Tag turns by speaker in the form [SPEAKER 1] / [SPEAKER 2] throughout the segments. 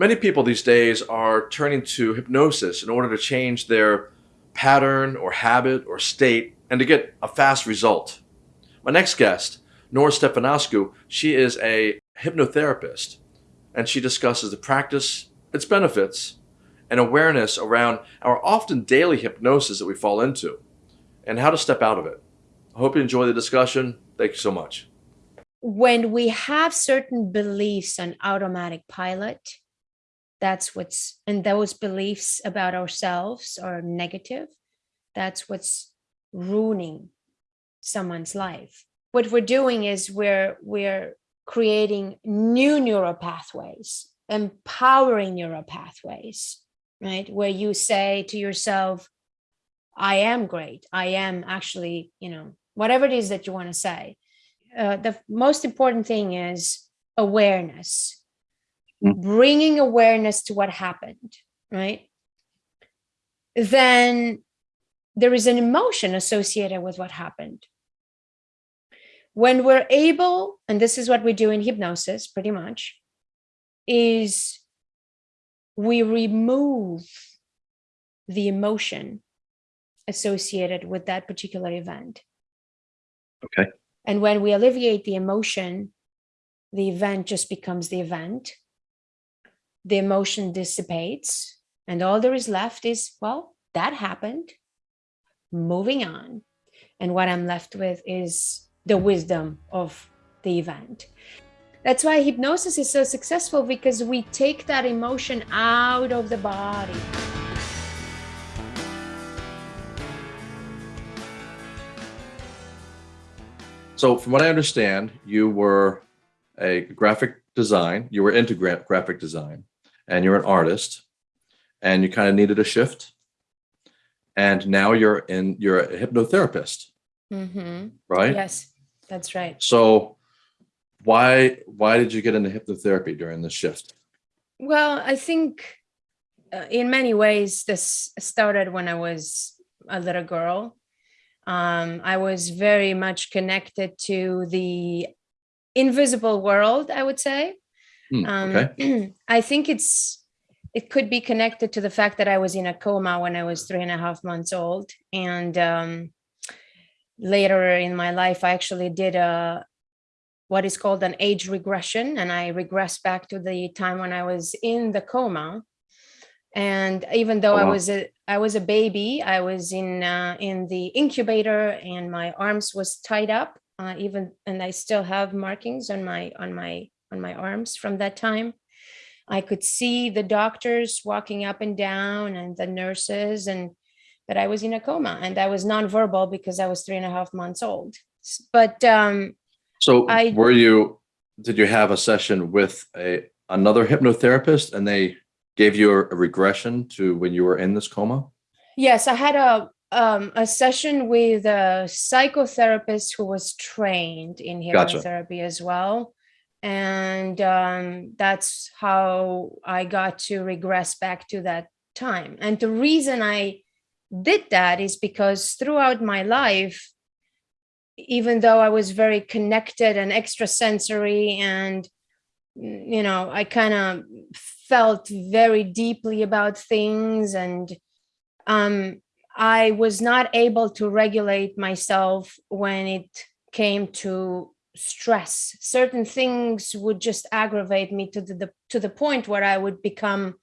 [SPEAKER 1] Many people these days are turning to hypnosis in order to change their pattern or habit or state and to get a fast result. My next guest, Nora Stefanescu, she is a hypnotherapist and she discusses the practice, its benefits, and awareness around our often daily hypnosis that we fall into and how to step out of it. I hope you enjoy the discussion. Thank you so much.
[SPEAKER 2] When we have certain beliefs on automatic pilot, that's what's, and those beliefs about ourselves are negative, that's what's ruining someone's life. What we're doing is we're, we're creating new neural pathways, empowering neural pathways, right? Where you say to yourself, I am great. I am actually, you know, whatever it is that you want to say. Uh, the most important thing is awareness. Mm. bringing awareness to what happened, right? Then there is an emotion associated with what happened. When we're able, and this is what we do in hypnosis pretty much, is we remove the emotion associated with that particular event.
[SPEAKER 1] Okay.
[SPEAKER 2] And when we alleviate the emotion, the event just becomes the event. The emotion dissipates and all there is left is, well, that happened, moving on. And what I'm left with is the wisdom of the event. That's why hypnosis is so successful because we take that emotion out of the body.
[SPEAKER 1] So from what I understand, you were a graphic design, you were into gra graphic design, and you're an artist, and you kind of needed a shift. And now you're in, you're a hypnotherapist, mm -hmm. right?
[SPEAKER 2] Yes, that's right.
[SPEAKER 1] So why, why did you get into hypnotherapy during this shift?
[SPEAKER 2] Well, I think uh, in many ways, this started when I was a little girl. Um, I was very much connected to the invisible world, I would say.
[SPEAKER 1] Mm, okay.
[SPEAKER 2] Um, I think it's it could be connected to the fact that I was in a coma when I was three and a half months old. And um, later in my life, I actually did a what is called an age regression. And I regress back to the time when I was in the coma. And even though oh, wow. I was a I was a baby, I was in uh, in the incubator and my arms was tied up uh, even and I still have markings on my on my on my arms from that time. I could see the doctors walking up and down and the nurses and but I was in a coma and I was nonverbal because I was three and a half months old. But um,
[SPEAKER 1] so I, were you, did you have a session with a another hypnotherapist and they gave you a, a regression to when you were in this coma?
[SPEAKER 2] Yes, I had a um, a session with a psychotherapist who was trained in hypnotherapy gotcha. as well. And um, that's how I got to regress back to that time. And the reason I did that is because throughout my life, even though I was very connected and extrasensory and, you know, I kind of felt very deeply about things and um, I was not able to regulate myself when it came to stress. Certain things would just aggravate me to the, the to the point where I would become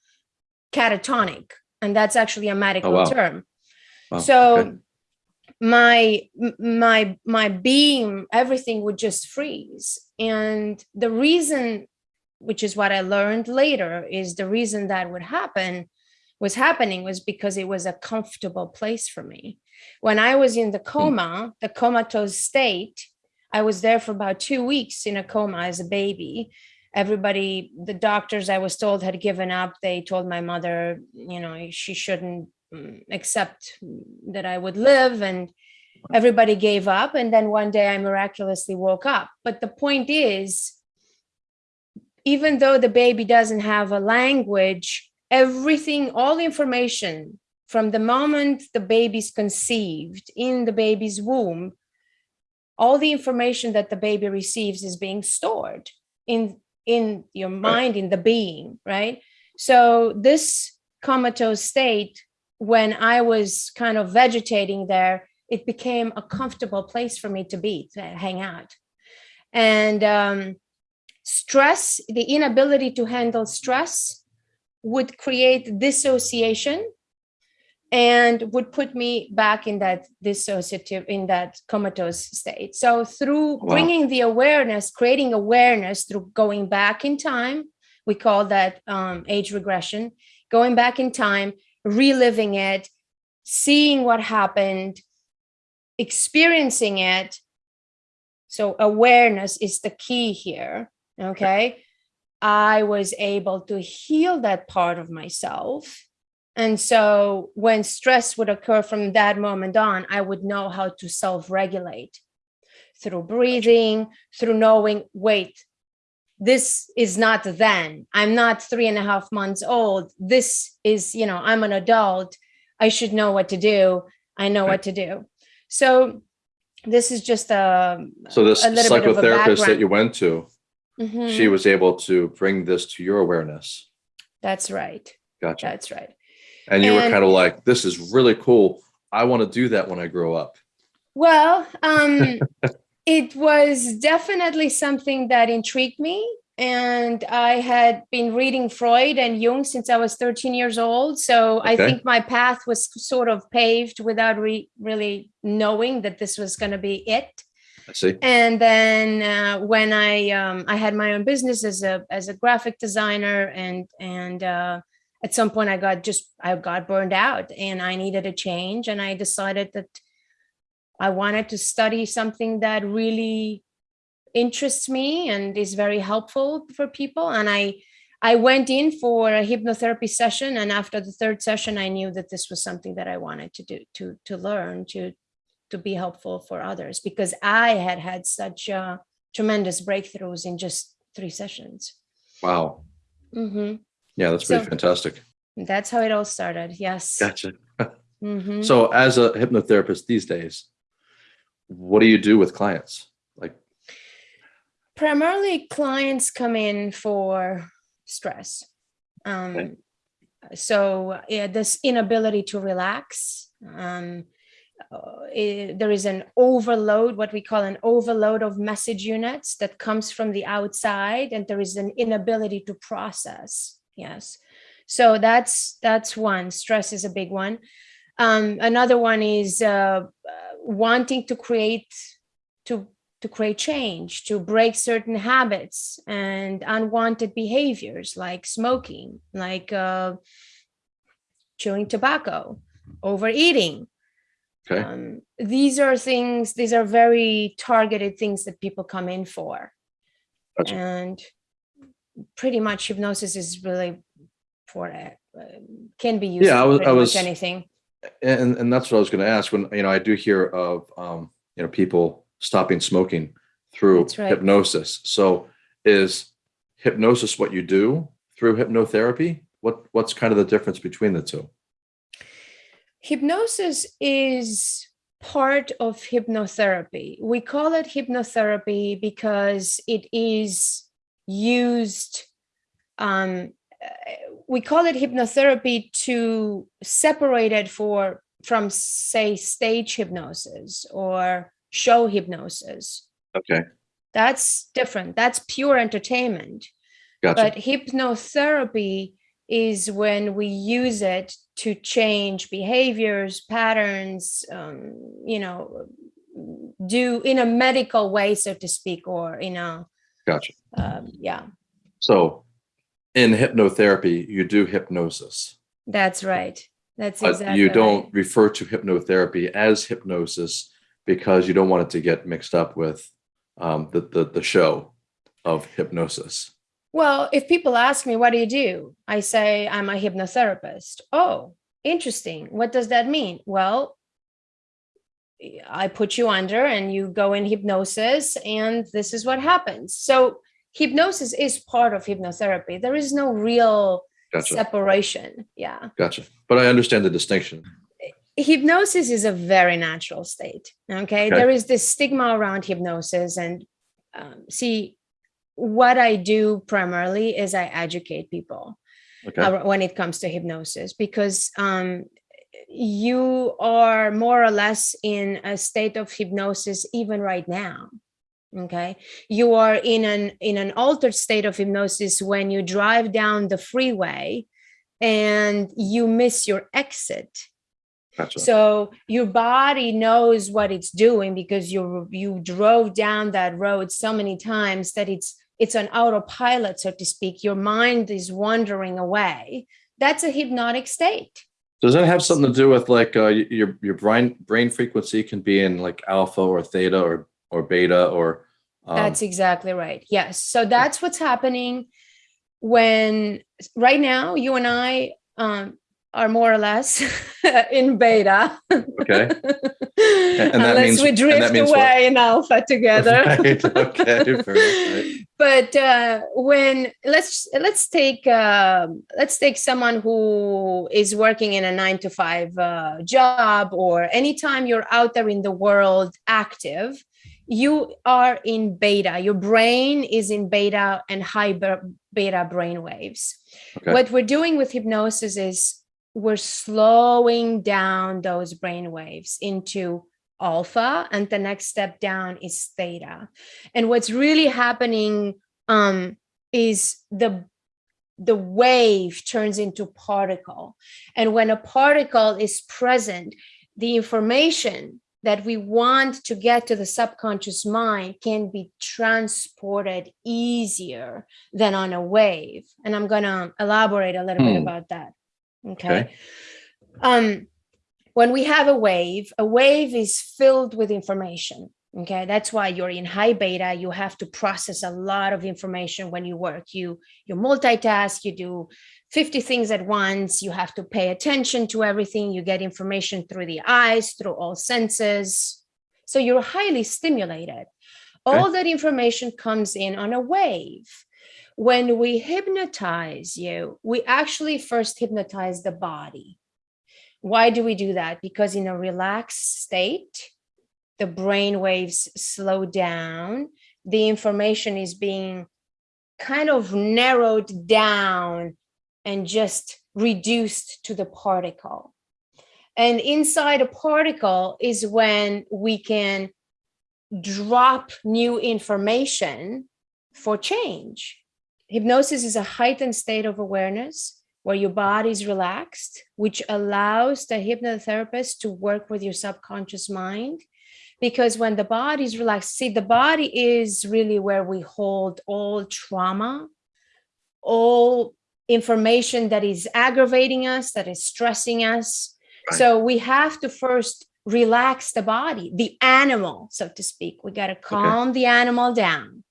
[SPEAKER 2] catatonic, and that's actually a oh, medical oh, wow. term. Wow. So okay. my my my being, everything would just freeze. And the reason, which is what I learned later, is the reason that would happen was happening was because it was a comfortable place for me. When I was in the hmm. coma, the comatose state, I was there for about two weeks in a coma as a baby. Everybody, the doctors I was told had given up. They told my mother, you know, she shouldn't mm, accept that I would live and everybody gave up. And then one day I miraculously woke up. But the point is, even though the baby doesn't have a language, everything, all the information from the moment the baby's conceived in the baby's womb, all the information that the baby receives is being stored in, in your mind, in the being, right? So this comatose state, when I was kind of vegetating there, it became a comfortable place for me to be, to hang out. And um, stress, the inability to handle stress would create dissociation and would put me back in that dissociative, in that comatose state. So through wow. bringing the awareness, creating awareness through going back in time, we call that um, age regression, going back in time, reliving it, seeing what happened, experiencing it. So awareness is the key here, okay? I was able to heal that part of myself and so when stress would occur from that moment on, I would know how to self-regulate through breathing, through knowing, wait, this is not then. I'm not three and a half months old. This is, you know, I'm an adult. I should know what to do. I know what to do. So this is just a
[SPEAKER 1] so this psychotherapist that you went to, mm -hmm. she was able to bring this to your awareness.
[SPEAKER 2] That's right.
[SPEAKER 1] Gotcha.
[SPEAKER 2] That's right.
[SPEAKER 1] And you and, were kind of like, this is really cool. I want to do that when I grow up.
[SPEAKER 2] Well, um, it was definitely something that intrigued me. And I had been reading Freud and Jung since I was 13 years old. So okay. I think my path was sort of paved without re really knowing that this was going to be it.
[SPEAKER 1] See.
[SPEAKER 2] And then uh, when I um, I had my own business as a as a graphic designer and and uh, at some point I got just, I got burned out and I needed a change. And I decided that I wanted to study something that really interests me and is very helpful for people. And I, I went in for a hypnotherapy session. And after the third session, I knew that this was something that I wanted to do, to, to learn, to, to be helpful for others because I had had such uh, tremendous breakthroughs in just three sessions.
[SPEAKER 1] Wow.
[SPEAKER 2] Mm -hmm.
[SPEAKER 1] Yeah, that's pretty so fantastic.
[SPEAKER 2] That's how it all started. Yes.
[SPEAKER 1] Gotcha. mm -hmm. So as a hypnotherapist these days, what do you do with clients? Like
[SPEAKER 2] primarily clients come in for stress. Um, okay. So yeah, this inability to relax, um, uh, it, there is an overload, what we call an overload of message units that comes from the outside, and there is an inability to process. Yes. So that's that's one. Stress is a big one. Um, another one is uh, wanting to create to to create change to break certain habits and unwanted behaviors like smoking like uh, chewing tobacco overeating
[SPEAKER 1] okay. Um,
[SPEAKER 2] these are things these are very targeted things that people come in for gotcha. and pretty much hypnosis is really for it uh, can be used
[SPEAKER 1] yeah, I was, I was
[SPEAKER 2] anything.
[SPEAKER 1] And and that's what I was going to ask when you know I do hear of um, you know people stopping smoking through right. hypnosis. So is hypnosis what you do through hypnotherapy? What what's kind of the difference between the two?
[SPEAKER 2] Hypnosis is part of hypnotherapy. We call it hypnotherapy because it is used um, we call it hypnotherapy to separate it for from say stage hypnosis or show hypnosis
[SPEAKER 1] okay
[SPEAKER 2] that's different that's pure entertainment
[SPEAKER 1] gotcha.
[SPEAKER 2] but hypnotherapy is when we use it to change behaviors patterns um, you know do in a medical way so to speak or you know
[SPEAKER 1] Gotcha.
[SPEAKER 2] Um, yeah.
[SPEAKER 1] So in hypnotherapy, you do hypnosis.
[SPEAKER 2] That's right. That's exactly
[SPEAKER 1] but you don't
[SPEAKER 2] right.
[SPEAKER 1] refer to hypnotherapy as hypnosis because you don't want it to get mixed up with um, the, the, the show of hypnosis.
[SPEAKER 2] Well, if people ask me, what do you do? I say, I'm a hypnotherapist. Oh, interesting. What does that mean? Well, I put you under and you go in hypnosis and this is what happens. So hypnosis is part of hypnotherapy. There is no real gotcha. separation. Yeah.
[SPEAKER 1] Gotcha. But I understand the distinction.
[SPEAKER 2] Hypnosis is a very natural state. Okay. okay. There is this stigma around hypnosis and um, see, what I do primarily is I educate people
[SPEAKER 1] Okay.
[SPEAKER 2] when it comes to hypnosis because um, you are more or less in a state of hypnosis even right now okay you are in an in an altered state of hypnosis when you drive down the freeway and you miss your exit
[SPEAKER 1] Gotcha.
[SPEAKER 2] so your body knows what it's doing because you you drove down that road so many times that it's it's an autopilot so to speak your mind is wandering away that's a hypnotic state
[SPEAKER 1] Does that have something to do with like uh, your your brain brain frequency can be in like alpha or theta or or beta or um,
[SPEAKER 2] That's exactly right. Yes. So that's what's happening when right now you and I um, are more or less in beta.
[SPEAKER 1] okay. that
[SPEAKER 2] Unless
[SPEAKER 1] means-
[SPEAKER 2] we
[SPEAKER 1] and that
[SPEAKER 2] drift
[SPEAKER 1] means what?
[SPEAKER 2] away in alpha together.
[SPEAKER 1] Right, okay, right.
[SPEAKER 2] but uh, when let's let's take um let's take someone who is working in a nine to five uh, job or anytime you're out there in the world active you are in beta your brain is in beta and high beta brain waves
[SPEAKER 1] Okay.
[SPEAKER 2] what we're doing with hypnosis is we're slowing down those brain waves into alpha and the next step down is theta. And what's really happening um, is the the wave turns into particle. And when a particle is present the information that we want to get to the subconscious mind can be transported easier than on a wave. And i'm going to elaborate a little bit
[SPEAKER 1] Hmm.
[SPEAKER 2] about that okay,
[SPEAKER 1] Okay.
[SPEAKER 2] um when we have a wave a wave is filled with information. Okay. That's why you're in high beta. You have to process a lot of information when you work. You you multitask. You do 50 things at once. You have to pay attention to everything. You get information through the eyes through all senses. So you're highly stimulated. All that information comes in on a wave when we hypnotize you we actually first hypnotize the body why do we do that? Because in a relaxed state, the brain waves slow down, the information is being kind of narrowed down and just reduced to the particle. And inside a particle is when we can drop new information for change. Hypnosis is a heightened state of awareness where your body is relaxed, which allows the hypnotherapist to work with your subconscious mind. Because when the body is relaxed, see, the body is really where we hold all trauma, all information that is aggravating us, that is stressing us.
[SPEAKER 1] Right.
[SPEAKER 2] So we have to first relax the body, the animal, so to speak. We got to calm the animal down,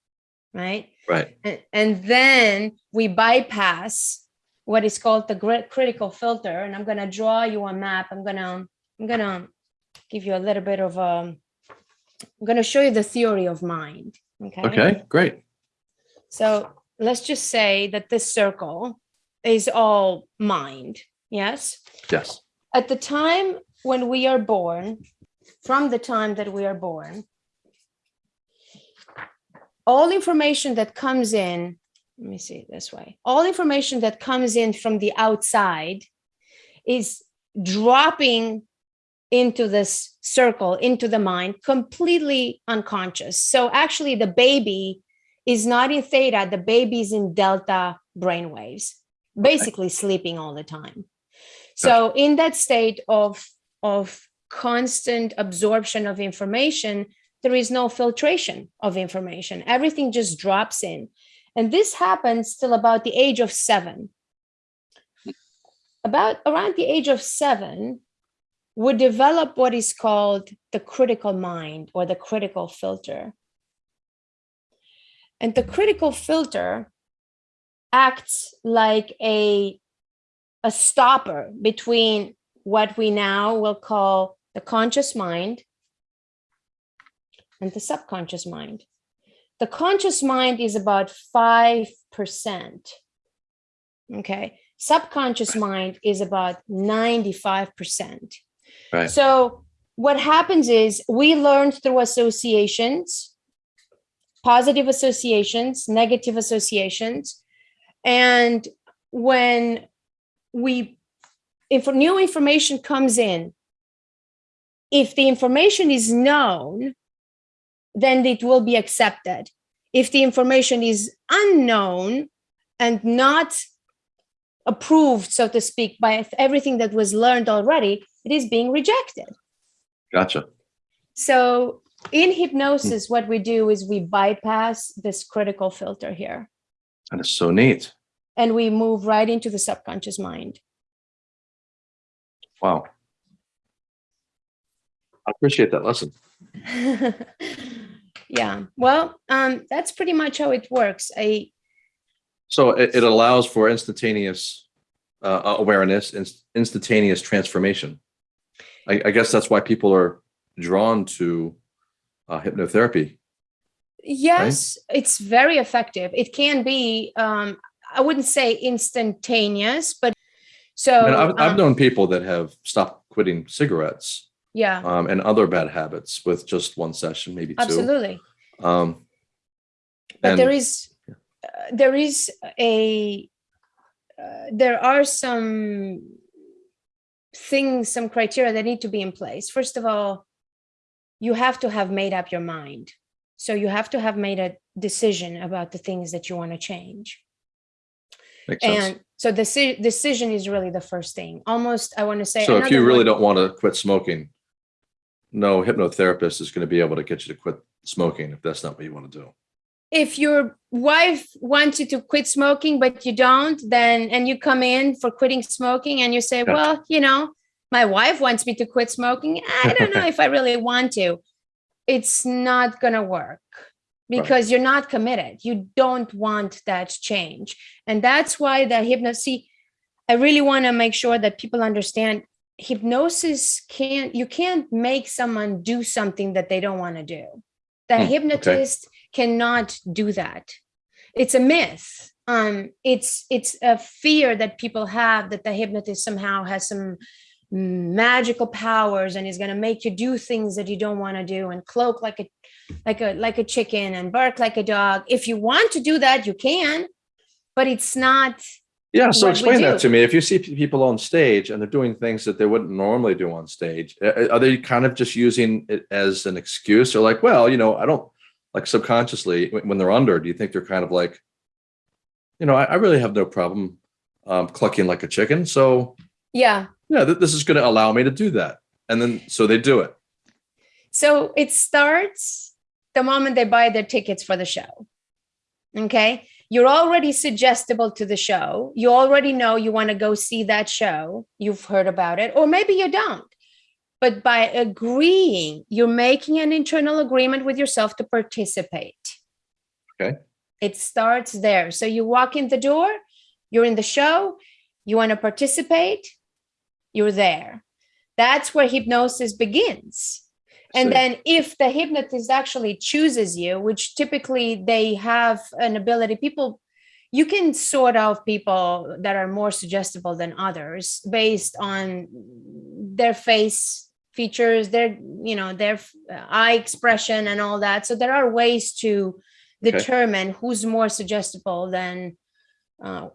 [SPEAKER 2] right?
[SPEAKER 1] Right.
[SPEAKER 2] and, and then we bypass what is called the critical filter and i'm going to draw you a map i'm going to i'm going to give you a little bit of um i'm going to show you the theory of mind okay
[SPEAKER 1] Okay. Great.
[SPEAKER 2] so let's just say that this circle is all mind yes
[SPEAKER 1] Yes.
[SPEAKER 2] at the time when we are born, from the time that we are born, all information that comes in, let me see it this way, all information that comes in from the outside is dropping into this circle, into the mind, completely unconscious. So actually, the baby is not in theta, the baby is in delta brainwaves, basically sleeping all the time. So in that state of, of constant absorption of information, there is no filtration of information. Everything just drops in. And this happens till about the age of seven. About around the age of seven, we develop what is called the critical mind or the critical filter. And the critical filter acts like a a stopper between what we now will call the conscious mind and the subconscious mind. The conscious mind is about 5%. Okay. Subconscious mind is about 95%.
[SPEAKER 1] Right.
[SPEAKER 2] So, what happens is we learn through associations positive associations, negative associations. And when we, if new information comes in, if the information is known, then it will be accepted. If the information is unknown and not approved, so to speak, by everything that was learned already, it is being rejected.
[SPEAKER 1] Gotcha.
[SPEAKER 2] So in hypnosis, what we do is we bypass this critical filter here
[SPEAKER 1] And it's so neat.
[SPEAKER 2] and we move right into the subconscious mind.
[SPEAKER 1] Wow. I appreciate that lesson.
[SPEAKER 2] yeah, well, um, that's pretty much how it works. I
[SPEAKER 1] So it, it allows for instantaneous uh, awareness, inst- instantaneous transformation. I, I guess that's why people are drawn to uh, hypnotherapy.
[SPEAKER 2] yes, it's very effective. It can be, um, I wouldn't say instantaneous, but so
[SPEAKER 1] And I've, I've
[SPEAKER 2] um,
[SPEAKER 1] known people that have stopped quitting cigarettes
[SPEAKER 2] yeah,
[SPEAKER 1] um, and other bad habits with just one session, maybe two.
[SPEAKER 2] absolutely.
[SPEAKER 1] Um,
[SPEAKER 2] but there
[SPEAKER 1] and-
[SPEAKER 2] is uh, there is a uh, there are some things some criteria that need to be in place first of all you have to have made up your mind so you have to have made a decision about the things that you want to change
[SPEAKER 1] makes sense.
[SPEAKER 2] and so the decision is really the first thing almost i want to say
[SPEAKER 1] So if you really
[SPEAKER 2] one-
[SPEAKER 1] don't want to quit smoking, no hypnotherapist is going to be able to get you to quit smoking if that's not what you want to do.
[SPEAKER 2] if your wife wants you to quit smoking but you don't then and you come in for quitting smoking and you say
[SPEAKER 1] Gotcha.
[SPEAKER 2] well you know my wife wants me to quit smoking i don't know if i really want to it's not going to work because you're not committed you don't want that change and that's why the hypnosis i really want to make sure that people understand hypnosis can't you can't make someone do something that they don't want to do. The
[SPEAKER 1] Hmm, okay.
[SPEAKER 2] hypnotist cannot do that. It's a myth. Um it's it's a fear that people have that the hypnotist somehow has some magical powers and is going to make you do things that you don't want to do and cloak like a like a like a chicken and bark like a dog. If you want to do that you can but it's not
[SPEAKER 1] Yeah. So explain that to me. If you see people on stage and they're doing things that they wouldn't normally do on stage, are they kind of just using it as an excuse or like, well, you know, I don't like subconsciously when they're under, do you think they're kind of like, you know, I, I really have no problem um, clucking like a chicken. So
[SPEAKER 2] yeah
[SPEAKER 1] yeah, th- this is going to allow me to do that. And then so they do it.
[SPEAKER 2] So it starts the moment they buy their tickets for the show. Okay. You're already suggestible to the show. You already know you want to go see that show. You've heard about it, or maybe you don't. But by agreeing, you're making an internal agreement with yourself to participate.
[SPEAKER 1] Okay.
[SPEAKER 2] It starts there. So you walk in the door, you're in the show, you want to participate, you're there. That's where hypnosis begins. And
[SPEAKER 1] See.
[SPEAKER 2] then if the hypnotist actually chooses you, which typically they have an ability, people, you can sort out people that are more suggestible than others based on their face features, their, you know, their uh, eye expression and all that. So there are ways to
[SPEAKER 1] Okay.
[SPEAKER 2] determine who's more suggestible than, uh,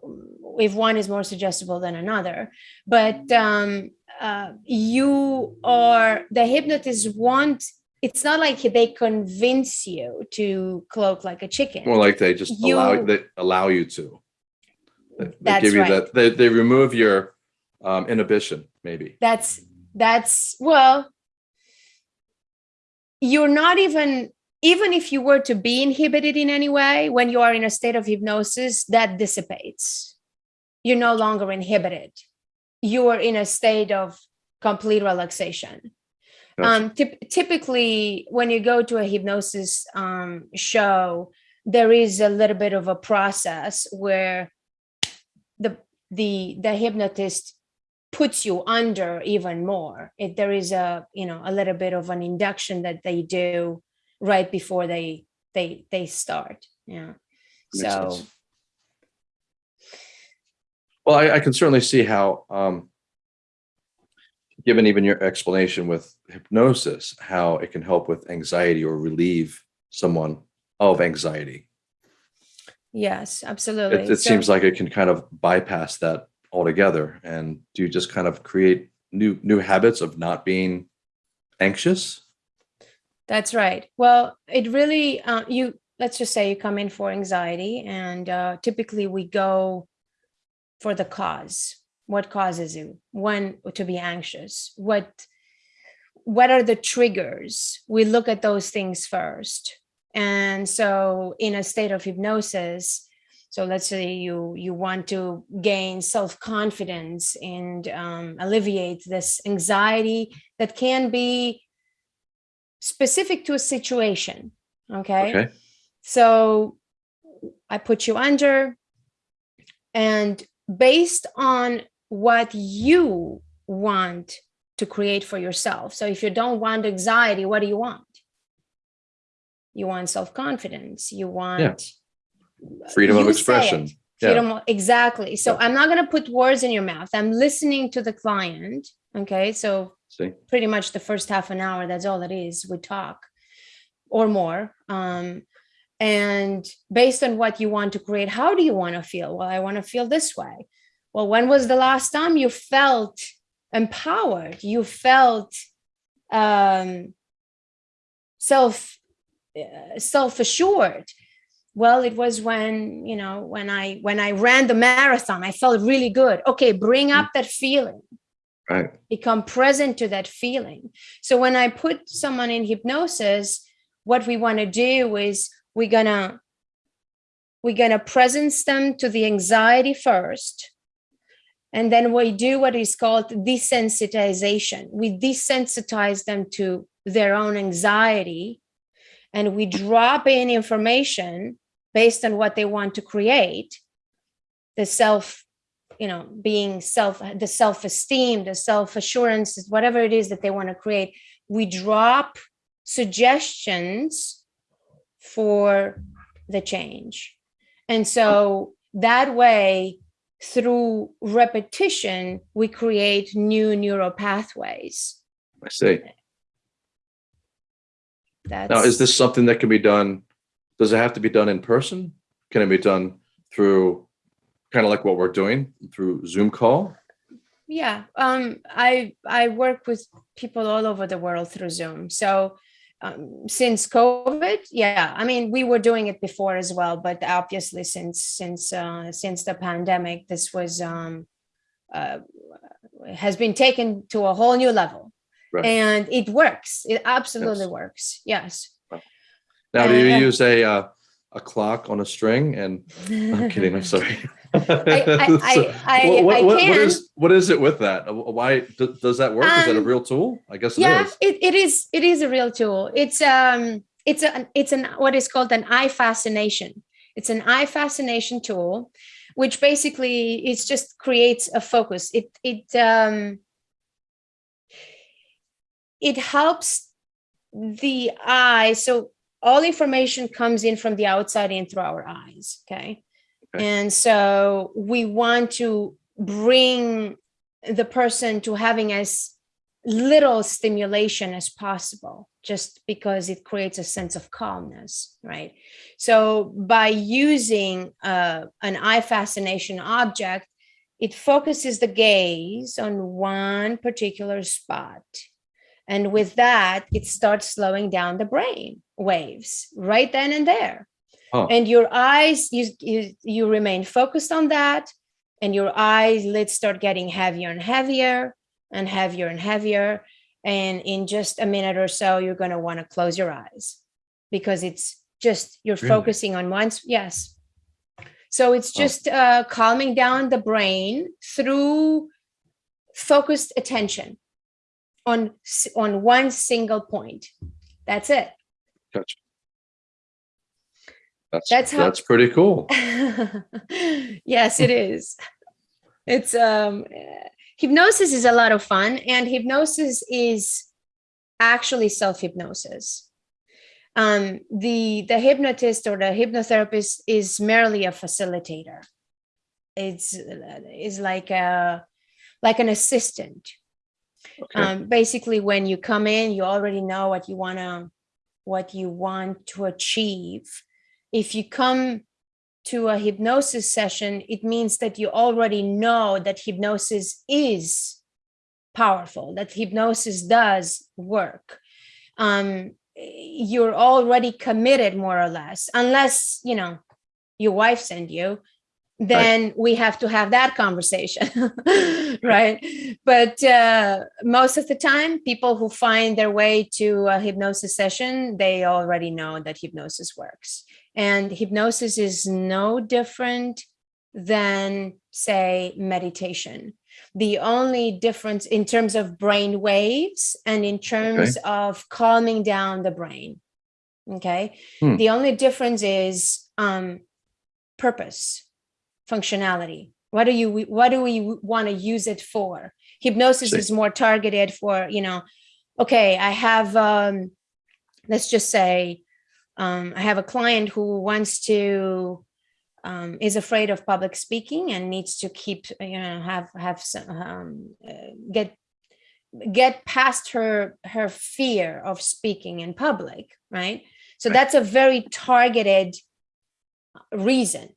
[SPEAKER 2] if one is more suggestible than another. But um, uh, you are the hypnotist want it's not like they convince you to cloak like a chicken
[SPEAKER 1] More like they just allow
[SPEAKER 2] You-
[SPEAKER 1] they allow you to. They, they
[SPEAKER 2] That's
[SPEAKER 1] give you
[SPEAKER 2] right.
[SPEAKER 1] that. They, they remove your um, inhibition, maybe.
[SPEAKER 2] that's that's well you're not even even if you were to be inhibited in any way when you are in a state of hypnosis that dissipates. You're no longer inhibited. You are in a state of complete relaxation. Um typically when you go to a hypnosis um show there is a little bit of a process where the the the hypnotist puts you under even more. If there is a you know a little bit of an induction that they do right before they they they start yeah
[SPEAKER 1] Makes
[SPEAKER 2] so
[SPEAKER 1] sense. Well, I, I can certainly see how, um, given even your explanation with hypnosis, how it can help with anxiety or relieve someone of anxiety.
[SPEAKER 2] Yes, absolutely.
[SPEAKER 1] It, it
[SPEAKER 2] So-
[SPEAKER 1] seems like it can kind of bypass that altogether. And do you just kind of create new new habits of not being anxious?
[SPEAKER 2] That's right. Well, it really, uh, you, let's just say you come in for anxiety and uh, typically we go for the cause. What causes you? When to be anxious? What, what are the triggers? We look at those things first. And so in a state of hypnosis, so let's say you you want to gain self-confidence and um, alleviate this anxiety that can be specific to a situation. Okay.
[SPEAKER 1] Okay.
[SPEAKER 2] So I put you under, and based on what you want to create for yourself. So if you don't want anxiety, what do you want? You want self confidence. You want
[SPEAKER 1] Freedom of
[SPEAKER 2] you say
[SPEAKER 1] expression. Yeah.
[SPEAKER 2] Freedom exactly. So
[SPEAKER 1] Yeah.
[SPEAKER 2] I'm not going to put words in your mouth. I'm listening to the client. Okay. So
[SPEAKER 1] See?
[SPEAKER 2] pretty much the first half an hour that's all it is we talk or more um and based on what you want to create how do you want to feel? Well i want to feel this way. Well when was the last time you felt empowered? You felt um self uh, self-assured. Well it was when you know when i when i ran the marathon i felt really good. Okay bring up that feeling
[SPEAKER 1] Right.
[SPEAKER 2] become present to that feeling. So when I put someone in hypnosis, what we want to do is we're gonna we're gonna presence them to the anxiety first. And then we do what is called desensitization. We desensitize them to their own anxiety and we drop in information based on what they want to create the self you know being self the self-esteem the self-assurance whatever it is that they want to create we drop suggestions for the change and so that way through repetition we create new neural pathways
[SPEAKER 1] I see.
[SPEAKER 2] that's
[SPEAKER 1] Now, is this something that can be done? Does it have to be done in person? Can it be done through kind of like what we're doing through Zoom call?
[SPEAKER 2] yeah um i i work with people all over the world through zoom so um, since covid yeah i mean we were doing it before as well but obviously since since uh, since the pandemic this was um uh, has been taken to a whole new level
[SPEAKER 1] Right.
[SPEAKER 2] and it works it absolutely works yes
[SPEAKER 1] Now, do you
[SPEAKER 2] Uh,
[SPEAKER 1] use a uh, a clock on a string? And I'm kidding. I'm sorry.
[SPEAKER 2] I- I-
[SPEAKER 1] what, what,
[SPEAKER 2] I
[SPEAKER 1] what- what is what is it with that? Uh, Why does that work? is that a
[SPEAKER 2] Um,
[SPEAKER 1] real tool? I guess it
[SPEAKER 2] yeah
[SPEAKER 1] is.
[SPEAKER 2] it, it is it is a real tool it's um it's a it's an what is called an eye fascination it's an eye fascination tool which basically it just creates a focus it it um it helps the eye so all information comes in from the outside in through our eyes okay And so we want to bring the person to having as little stimulation as possible just because it creates a sense of calmness right? So by using uh, an eye fascination object it focuses the gaze on one particular spot. And with that it starts slowing down the brain waves right then and there
[SPEAKER 1] Huh.
[SPEAKER 2] and your eyes you, you you remain focused on that and your eyes lids start getting heavier and heavier and heavier and heavier and in just a minute or so you're going to want to close your eyes because it's just you're
[SPEAKER 1] Really?
[SPEAKER 2] focusing on one s- yes so it's
[SPEAKER 1] Oh.
[SPEAKER 2] just uh, calming down the brain through focused attention on on one single point that's it
[SPEAKER 1] Gotcha. That's
[SPEAKER 2] That's how-
[SPEAKER 1] that's pretty cool.
[SPEAKER 2] yes it is it's um hypnosis is a lot of fun and hypnosis is actually self-hypnosis um the the hypnotist or the hypnotherapist is merely a facilitator it's is like a like an assistant
[SPEAKER 1] Okay.
[SPEAKER 2] um, basically when you come in you already know what you want to what you want to achieve if you come to a hypnosis session, it means that you already know that hypnosis is powerful, that hypnosis does work. Um, you're already committed more or less, unless, you know, your wife sent you, then right. we have to have that conversation right but uh, most of the time people who find their way to a hypnosis session they already know that hypnosis works and hypnosis is no different than say meditation. The only difference in terms of brain waves and in terms okay. of calming down the brain okay? Hmm. the only difference is um purpose functionality. What do you what do we want to use it for? Hypnosis is more targeted for you know okay i have um let's just say um i have a client who wants to um, is afraid of public speaking and needs to keep you know have have some um, uh, get get past her her fear of speaking in public right so right. that's a very targeted reason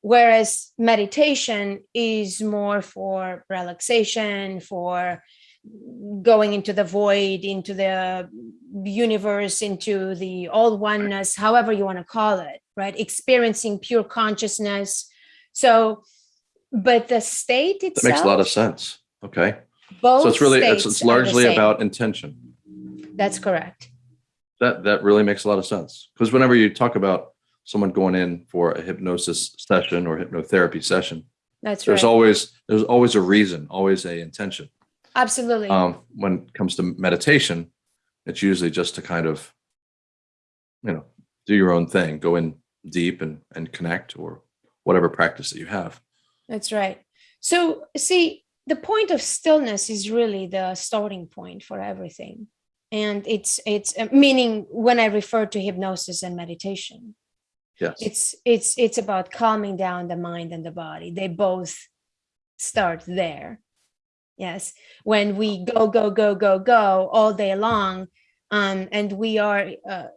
[SPEAKER 2] whereas meditation is more for relaxation for going into the void into the universe into the all oneness however you want to call it right? Experiencing pure consciousness. So but the state itself
[SPEAKER 1] that makes a lot of sense. Okay. Both so it's really it's, it's largely about intention.
[SPEAKER 2] That's correct.
[SPEAKER 1] That that really makes a lot of sense. Because whenever you talk about someone going in for a hypnosis session or hypnotherapy session.
[SPEAKER 2] That's
[SPEAKER 1] there's
[SPEAKER 2] right.
[SPEAKER 1] always there's always a reason, always a intention.
[SPEAKER 2] Absolutely.
[SPEAKER 1] Um, when it comes to meditation, it's usually just to kind of, you know, do your own thing, go in deep and and connect or whatever practice that you have.
[SPEAKER 2] That's right. So see, the point of stillness is really the starting point for everything. And it's it's uh, meaning when I refer to hypnosis and meditation
[SPEAKER 1] Yes.
[SPEAKER 2] It's it's it's about calming down the mind and the body. They both start there. Yes. When we go go go go go all day long, um, and we are uh,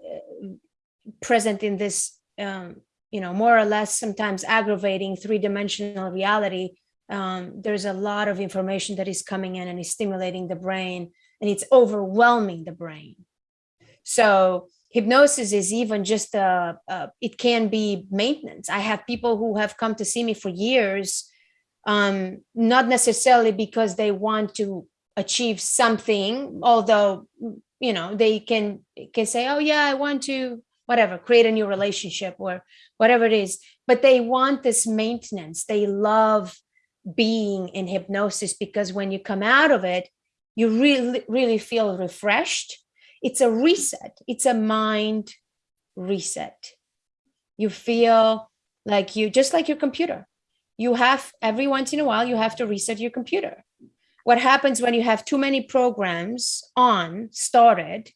[SPEAKER 2] present in this, um, you know, more or less sometimes aggravating three-dimensional reality. Um, there's a lot of information that is coming in and is stimulating the brain, and it's overwhelming the brain. So hypnosis is even just a, a, it can be maintenance i have people who have come to see me for years um not necessarily because they want to achieve something although you know they can can say oh yeah i want to whatever create a new relationship or whatever it is but they want this maintenance they love being in hypnosis because when you come out of it you really really feel refreshed it's a reset. It's a mind reset. You feel like you, just like your computer, you have every once in a while, you have to reset your computer. What happens when you have too many programs on started,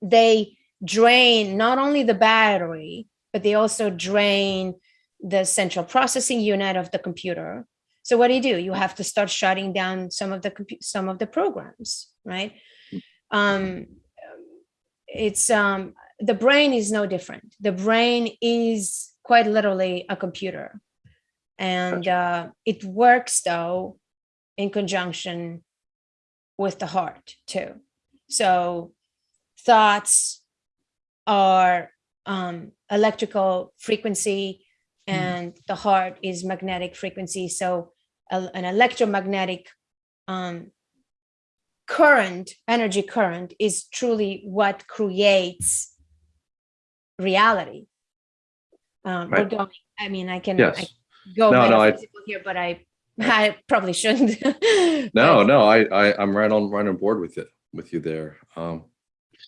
[SPEAKER 2] they drain not only the battery, but they also drain the central processing unit of the computer. So what do you do? You have to start shutting down some of the some of the programs, right? Um, it's um the brain is no different the brain is quite literally a computer and uh, it works though in conjunction with the heart too so thoughts are um, electrical frequency hmm. and mm. the heart is magnetic frequency so a, an electromagnetic um, current, energy current, is truly what creates reality. Um, right. We're going, I mean, I can,
[SPEAKER 1] yes.
[SPEAKER 2] I go no, no, I, here, but I, I probably shouldn't.
[SPEAKER 1] no, no, I, I, I'm right on, right on board with it, with you there. Um,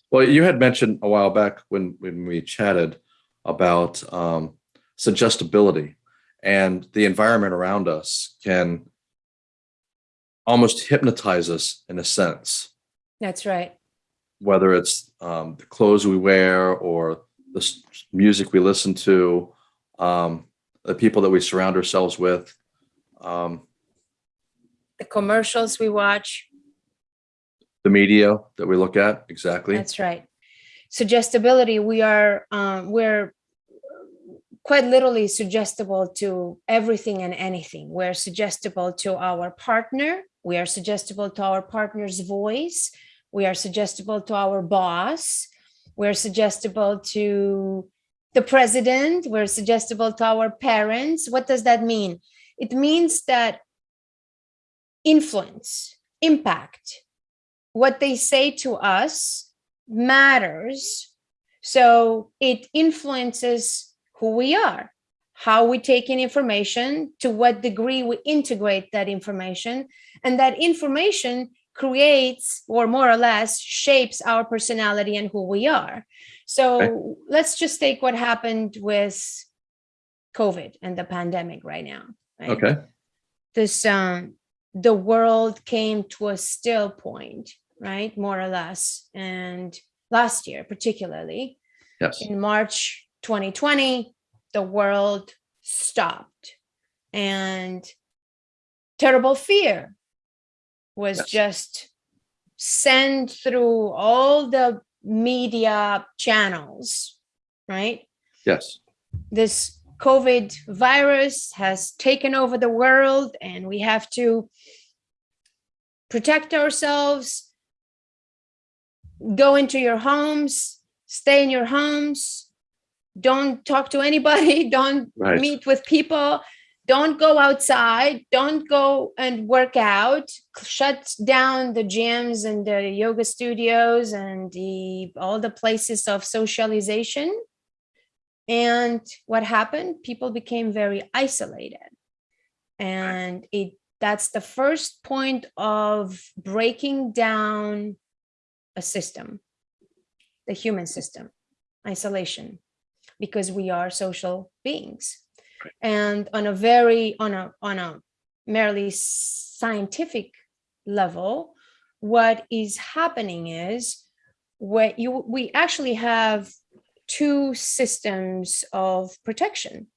[SPEAKER 1] well, you had mentioned a while back when, when we chatted about um, suggestibility and the environment around us can almost hypnotize us in a sense.
[SPEAKER 2] That's right.
[SPEAKER 1] Whether it's um, the clothes we wear or the music we listen to, um, the people that we surround ourselves with. Um,
[SPEAKER 2] the commercials we watch.
[SPEAKER 1] The media that we look at, exactly.
[SPEAKER 2] That's right. Suggestibility, we are, um, we're quite literally suggestible to everything and anything. We're suggestible to our partner. We are suggestible to our partner's voice. We are suggestible to our boss. We're suggestible to the president. We're suggestible to our parents. What does that mean? It means that influence, impact, what they say to us matters. So it influences who we are, how we take in information, to what degree we integrate that information, and that information creates or more or less shapes our personality and who we are. So okay. let's just take what happened with COVID and the pandemic right now. Right?
[SPEAKER 1] Okay.
[SPEAKER 2] This um, the world came to a still point, right? More or less. And last year, particularly,
[SPEAKER 1] yes.
[SPEAKER 2] in March 2020, the world stopped and terrible fear was yes. just sent through all the media channels, right?
[SPEAKER 1] Yes.
[SPEAKER 2] This COVID virus has taken over the world and we have to protect ourselves, go into your homes, stay in your homes, don't talk to anybody, don't right. meet with people, don't go outside, don't go and work out, shut down the gyms and the yoga studios and the all the places of socialization and what happened? People became very isolated. And it that's the first point of breaking down a system, the human system, isolation, because we are social beings. And on a very, on a, on a merely scientific level, what is happening is what you, we actually have two systems of protection.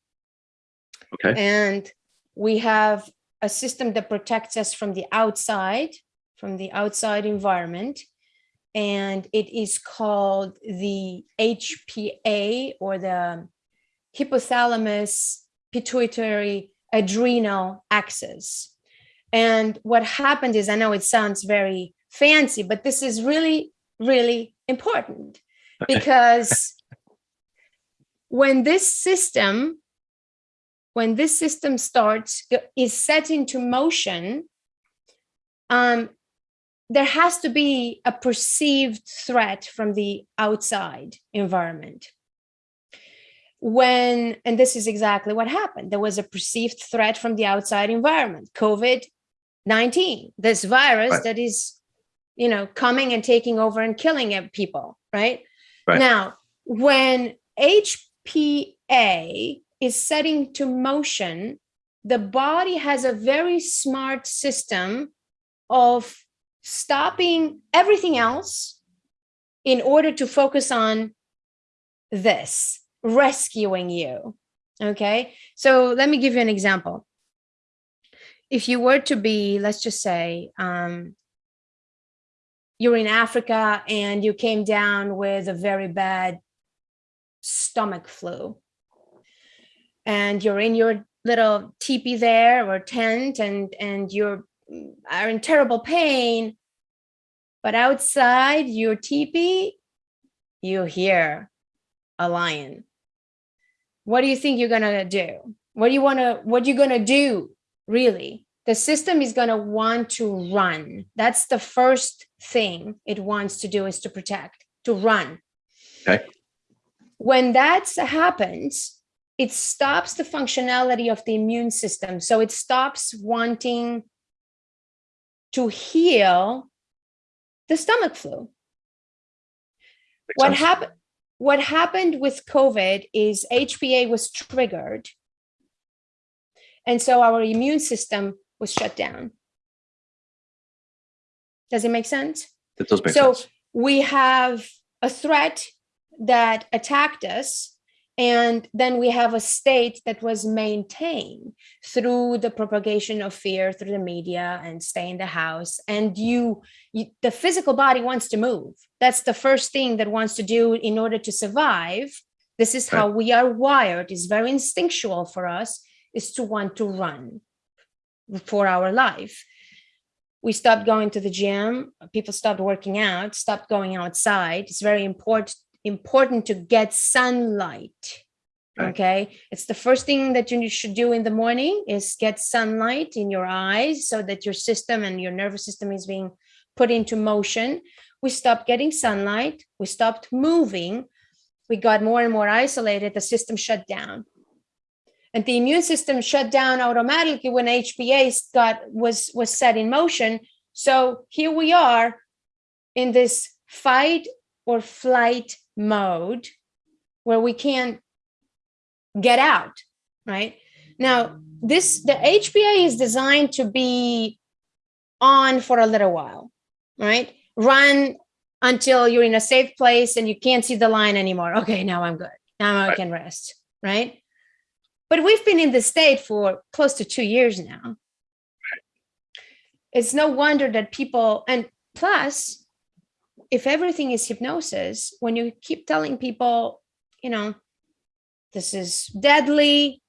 [SPEAKER 1] Okay.
[SPEAKER 2] And we have a system that protects us from the outside, from the outside environment. And it is called the HPA or the hypothalamus pituitary adrenal axis. And what happened is, I know it sounds very fancy, but this is really, really important because when this system, when this system starts, is set into motion, um, there has to be a perceived threat from the outside environment. When, and this is exactly what happened, there was a perceived threat from the outside environment, COVID-19, this virus right. that is, you know, coming and taking over and killing people, right? right. Now, when HPA is setting to motion, the body has a very smart system of stopping everything else in order to focus on this, rescuing you. Okay, so let me give you an example. If you were to be, let's just say, um, you're in Africa and you came down with a very bad stomach flu. And you're in your little teepee there or tent and, and you're are in terrible pain. But outside your teepee, you hear a lion. What do you think you're gonna do? What do you wanna, what are you gonna do, really? The system is gonna want to run. That's the first thing it wants to do is to protect, to run.
[SPEAKER 1] Okay
[SPEAKER 2] when that happens, it stops the functionality of the immune system. So it stops wanting to heal the stomach flu. What happened? What happened with COVID is HPA was triggered. And so our immune system was shut down. Does it make sense?
[SPEAKER 1] It does make
[SPEAKER 2] so
[SPEAKER 1] sense. So
[SPEAKER 2] we have a threat that attacked us and then we have a state that was maintained through the propagation of fear through the media and stay in the house and you, you, the physical body wants to move that's the first thing that wants to do in order to survive This is how we are wired. It's very instinctual for us is to want to run for our life. We stopped going to the gym. People stopped working out, stopped going outside. It's very important important to get sunlight. Right. Okay. It's the first thing that you should do in the morning is get sunlight in your eyes so that your system and your nervous system is being put into motion. We stopped getting sunlight. We stopped moving. We got more and more isolated. The system shut down and the immune system shut down automatically when HPA got was was set in motion. So here we are in this fight or flight mode where we can't get out, right? Now, this the HPA is designed to be on for a little while, right? Run until you're in a safe place and you can't see the line anymore. Okay, now I'm good. Now I can rest, right? But we've been in the state for close to two years now. It's no wonder that people, and plus, if everything is hypnosis, when you keep telling people, you know, this is deadly,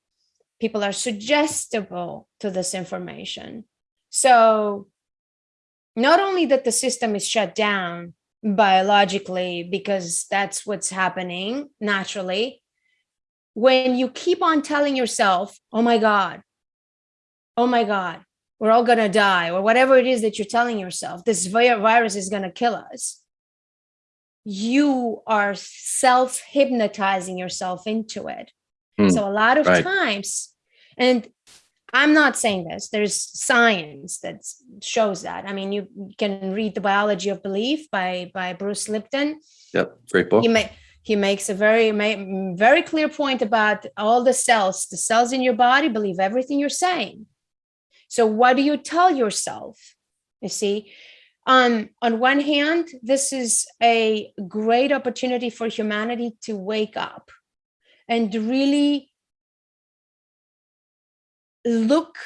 [SPEAKER 2] people are suggestible to this information. So not only that the system is shut down biologically because that's what's happening naturally, when you keep on telling yourself, oh my God, oh my God, we're all to die, or whatever it is that you're telling yourself, this virus is to kill us, you are self hypnotizing yourself into it. Mm, so a lot of right. times, and I'm not saying this, there's science that shows that. I mean, you can read The Biology of Belief by, by Bruce Lipton.
[SPEAKER 1] Yep, great book.
[SPEAKER 2] You may, he makes a very very clear point about all the cells the cells in your body believe everything you're saying so what do you tell yourself you see um, on one hand this is a great opportunity for humanity to wake up and really look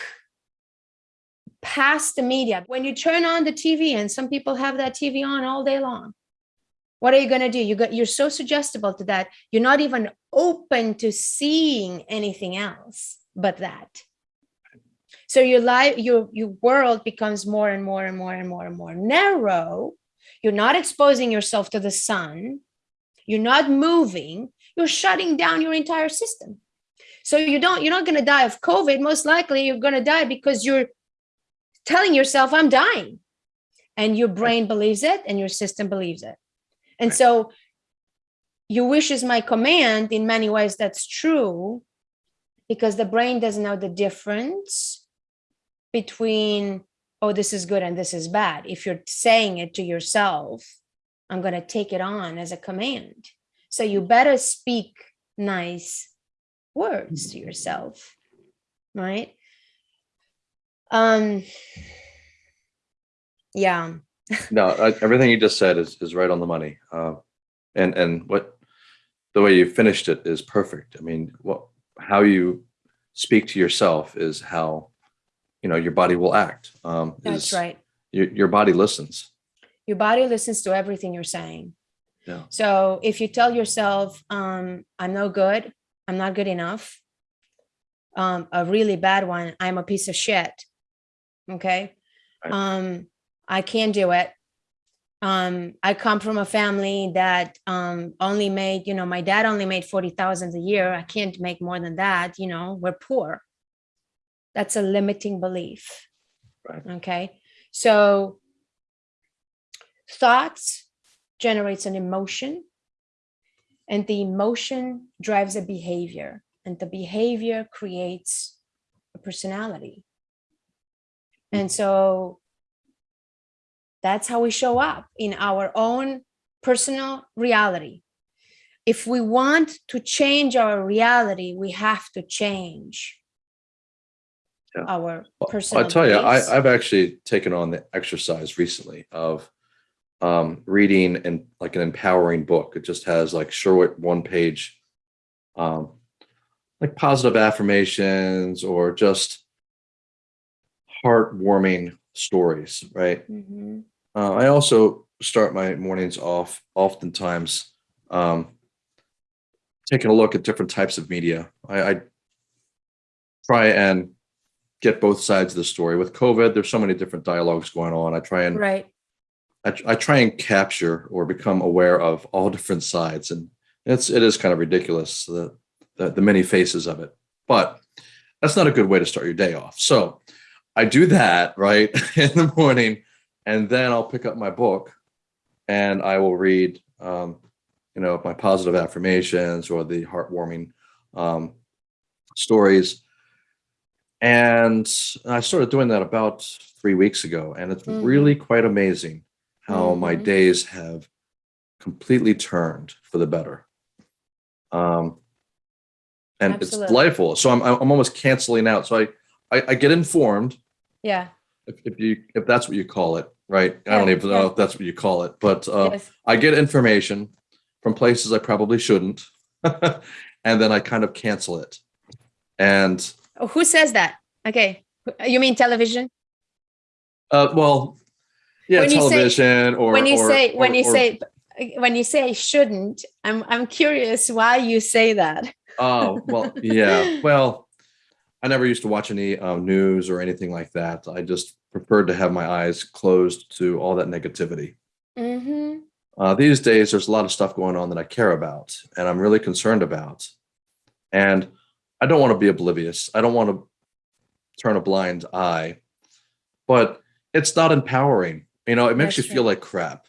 [SPEAKER 2] past the media. When you turn on the tv and some people have that tv on all day long what are you going to do? You got you're so suggestible to that you're not even open to seeing anything else but that so your life your your world becomes more and more and more and more and more narrow. You're not exposing yourself to the sun. You're not moving. You're shutting down your entire system. So you don't you're not going to die of covid. Most likely you're going to die because you're telling yourself i'm dying. And your brain believes it and your system believes it. And so your wish is my command. In many ways, that's true because the brain doesn't know the difference between, oh, this is good and this is bad. If you're saying it to yourself, I'm going to take it on as a command. So you better speak nice words to yourself, right? Um, yeah
[SPEAKER 1] no, I, everything you just said is, is right on the money. Uh, and, and what, the way you finished it is perfect. I mean, what, how you speak to yourself is how, you know, your body will act. Um,
[SPEAKER 2] That's
[SPEAKER 1] is,
[SPEAKER 2] right.
[SPEAKER 1] Your, your body listens.
[SPEAKER 2] Your body listens to everything you're saying.
[SPEAKER 1] Yeah.
[SPEAKER 2] So if you tell yourself, um, I'm no good, I'm not good enough, um, a really bad one, I'm a piece of shit. Okay. Right. Um, I can't do it. Um, I come from a family that um, only made, you know, my dad only made 40,000 a year. I can't make more than that. You know, we're poor. That's a limiting belief.
[SPEAKER 1] Right.
[SPEAKER 2] Okay. So thoughts generates an emotion and the emotion drives a behavior and the behavior creates a personality. And so that's how we show up in our own personal reality. If we want to change our reality, we have to change yeah. our personal.
[SPEAKER 1] I'll tell you, I, have actually taken on the exercise recently of um, reading and like an empowering book. It just has like short one page, um, like positive affirmations or just heartwarming stories, right? Mm -hmm. uh, I also start my mornings off oftentimes um, taking a look at different types of media. I, I try and get both sides of the story. With COVID, there's so many different dialogues going on. I try and
[SPEAKER 2] Right.
[SPEAKER 1] I, I try and capture or become aware of all different sides, and it's it is kind of ridiculous the the, the many faces of it. But that's not a good way to start your day off. So I do that right in the morning, and then I'll pick up my book, and I will read, um, you know, my positive affirmations or the heartwarming um, stories. And I started doing that about three weeks ago, and it's
[SPEAKER 2] Mhm.
[SPEAKER 1] really quite amazing how my
[SPEAKER 2] Mhm.
[SPEAKER 1] days have completely turned for the better. Um, and it's delightful. So I'm I'm almost canceling out. So I I, I get informed
[SPEAKER 2] Yeah.
[SPEAKER 1] if, if you if that's what you call it, right? I don't
[SPEAKER 2] Yeah,
[SPEAKER 1] even know if that's what you call it, but uh,
[SPEAKER 2] yes.
[SPEAKER 1] I get information from places I probably shouldn't, and then I kind of cancel it. And
[SPEAKER 2] Who says that? Okay. You mean television?
[SPEAKER 1] uh, well, yeah,
[SPEAKER 2] When you say-
[SPEAKER 1] television or
[SPEAKER 2] when you
[SPEAKER 1] or-
[SPEAKER 2] say when
[SPEAKER 1] or-
[SPEAKER 2] you
[SPEAKER 1] or-
[SPEAKER 2] say when you say shouldn't, I'm I'm curious why you say that.
[SPEAKER 1] oh well, yeah, well, I never used to watch any um, news or anything like that. I just preferred to have my eyes closed to all that negativity.
[SPEAKER 2] hmm
[SPEAKER 1] Uh, these days, there's a lot of stuff going on that I care about and I'm really concerned about. And I don't want to be oblivious. I don't want to turn a blind eye, but it's not empowering. You know, it makes
[SPEAKER 2] That's
[SPEAKER 1] you feel like crap,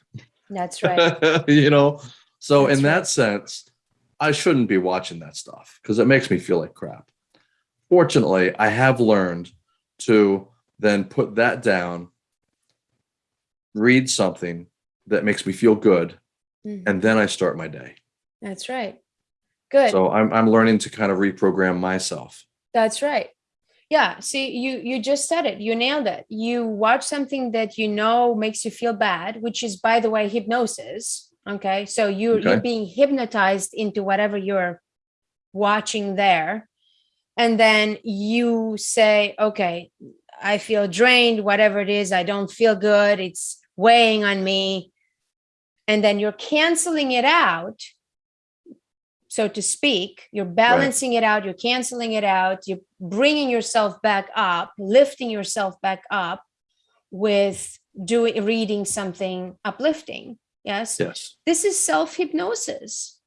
[SPEAKER 2] That's right.
[SPEAKER 1] you know? So,
[SPEAKER 2] That's
[SPEAKER 1] in
[SPEAKER 2] right.
[SPEAKER 1] that sense, I shouldn't be watching that stuff because it makes me feel like crap. Fortunately, I have learned to then put that down, read something that makes me feel good,
[SPEAKER 2] Mhm.
[SPEAKER 1] and then I start my day.
[SPEAKER 2] That's right. Good.
[SPEAKER 1] So I'm I'm learning to kind of reprogram myself.
[SPEAKER 2] That's right. Yeah. See, you you just said it. You nailed it. You watch something that you know makes you feel bad, which is, by the way, hypnosis. Okay. So you you're being hypnotized into whatever you're watching there, and then you say, "Okay, I feel drained. Whatever it is, I don't feel good. It's weighing on me," and then you're canceling it out so to speak you're balancing it out you're canceling it out you're bringing yourself back up lifting yourself back up with doing reading something uplifting yes?
[SPEAKER 1] Yes.
[SPEAKER 2] this is self hypnosis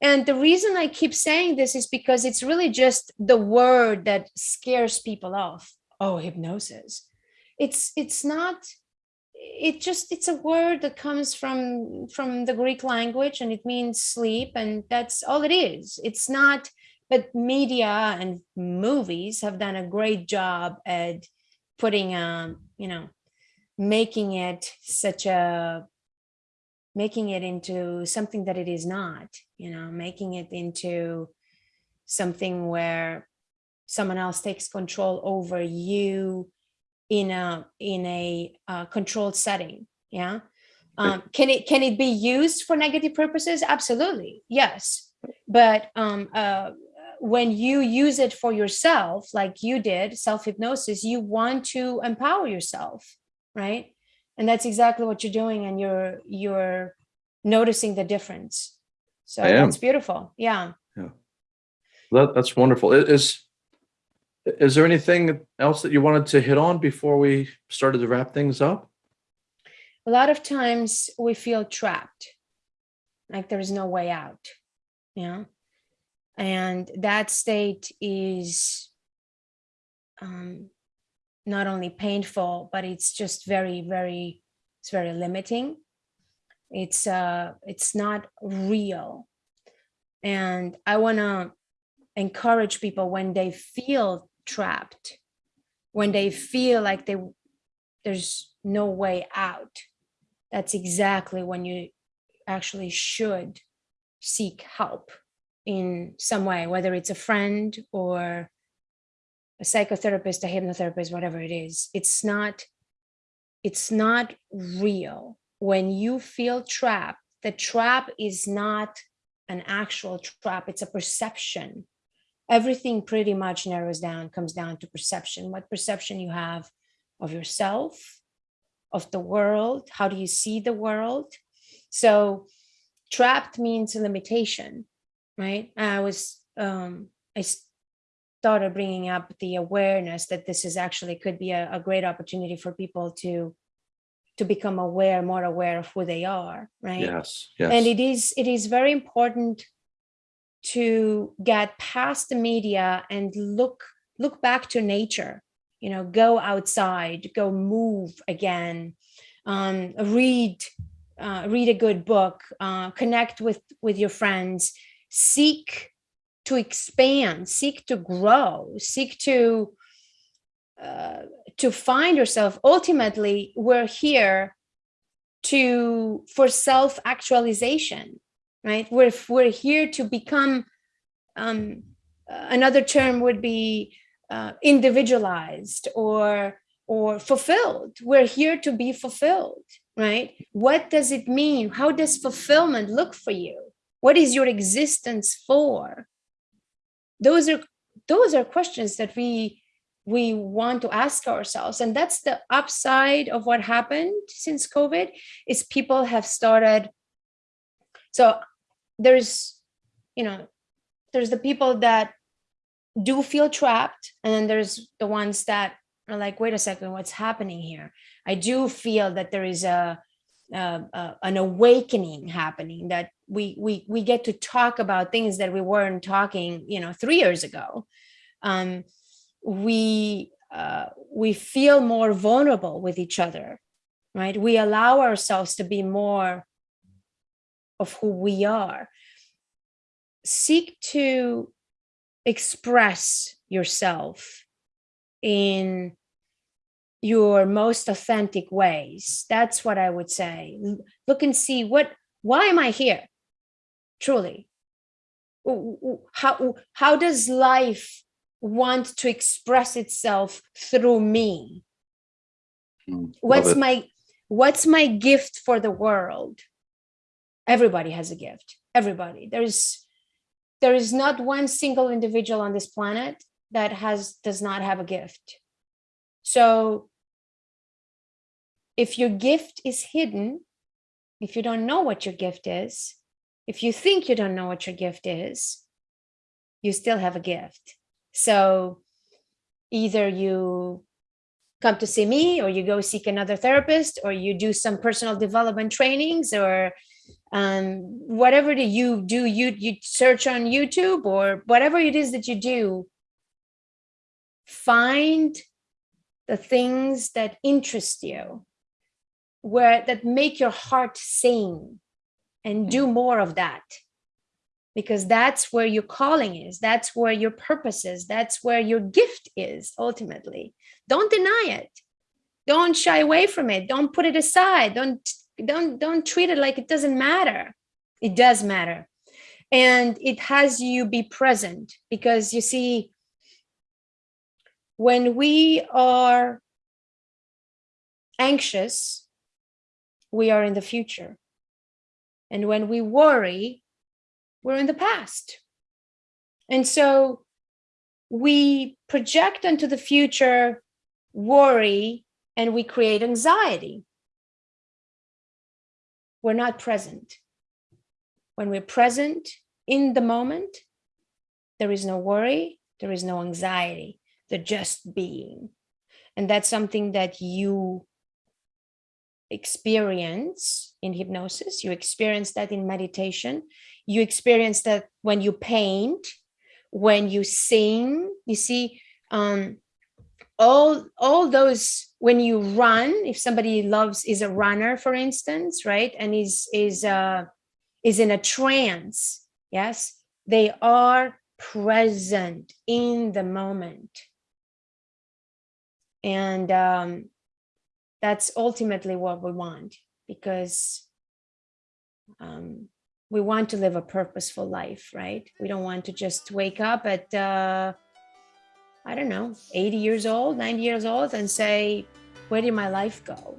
[SPEAKER 2] and the reason i keep saying this is because it's really just the word that scares people off. Oh hypnosis. It's it's not it just it's a word that comes from from the greek language and it means sleep and that's all it is. It's not but media and movies have done a great job at putting um you know making it such a making it into something that it is not you know making it into something where someone else takes control over you in a in a uh, controlled setting yeah? Um, can it can it be used for negative purposes? Absolutely yes. But um, uh, when you use it for yourself like you did self hypnosis you want to empower yourself right? And that's exactly what you're doing and you're you're noticing the difference. So
[SPEAKER 1] I am.
[SPEAKER 2] that's beautiful yeah.
[SPEAKER 1] That that's wonderful. I- Is is there anything else that you wanted to hit on before we started to wrap things up?
[SPEAKER 2] a lot of times we feel trapped like there is no way out yeah and that state is um, not only painful but it's just very very it's very limiting. It's uh it's not real. And i want to encourage people when they feel trapped. When they feel like they there's no way out. That's exactly when you actually should seek help in some way whether it's a friend or a psychotherapist a hypnotherapist whatever it is. It's not it's not real. When you feel trapped the trap is not an actual trap. It's a perception everything pretty much narrows down comes down to perception what perception you have of yourself of the world how do you see the world so trapped means limitation right? I was, um, I started bringing up the awareness that this is actually could be a, a great opportunity for people to to become aware, more aware of who they are, right?
[SPEAKER 1] Yes, yes.
[SPEAKER 2] And it is it is very important to get past the media and look look back to nature you know go outside go move again um, read uh, read a good book uh, connect with with your friends seek to expand seek to grow seek to uh, to find yourself. Ultimately we're here to for self-actualization right? We're we're here to become um, another term would be uh, individualized or or fulfilled. We're here to be fulfilled right? What does it mean? How does fulfillment look for you? What is your existence for? Those are those are questions that we we want to ask ourselves. And that's the upside of what happened since covid is people have started so there's you know there's the people that do feel trapped and then there's the ones that are like wait a second what's happening here? I do feel that there is a, a an awakening happening that we we we get to talk about things that we weren't talking you know three years ago. Um we uh we feel more vulnerable with each other right? We allow ourselves to be more of who we are seek to express yourself in your most authentic ways. That's what I would say. Look and see what, why am I here? Truly. How, how does life want to express itself through me? Mm, what's my, what's my gift for the world? Everybody has a gift. Everybody. There's there is not one single individual on this planet that has does not have a gift. So if your gift is hidden, if you don't know what your gift is, if you think you don't know what your gift is, you still have a gift. So either you come to see me or you go seek another therapist or you do some personal development trainings or um, whatever that you do, you, you search on YouTube or whatever it is that you do, find the things that interest you, where that make your heart sing and do mm-hmm. more of that. Because that's where your calling is that's where your purpose is that's where your gift is ultimately. Don't deny it. Don't shy away from it. Don't put it aside. Don't don't don't treat it like it doesn't matter. It does matter. And it has you be present because you see when we are anxious we are in the future. And when we worry we're in the past. And so we project into the future worry and we create anxiety we're not present. When we're present in the moment, there is no worry, there is no anxiety, the just being. And that's something that you experience in hypnosis, you experience that in meditation, you experience that when you paint, when you sing, you see, um, all all those when you run if somebody loves is a runner for instance right and is is uh is in a trance yes they are present in the moment. And um that's ultimately what we want because um we want to live a purposeful life right? We don't want to just wake up at uh I don't know, 80 years old, 90 years old and say, where did my life go?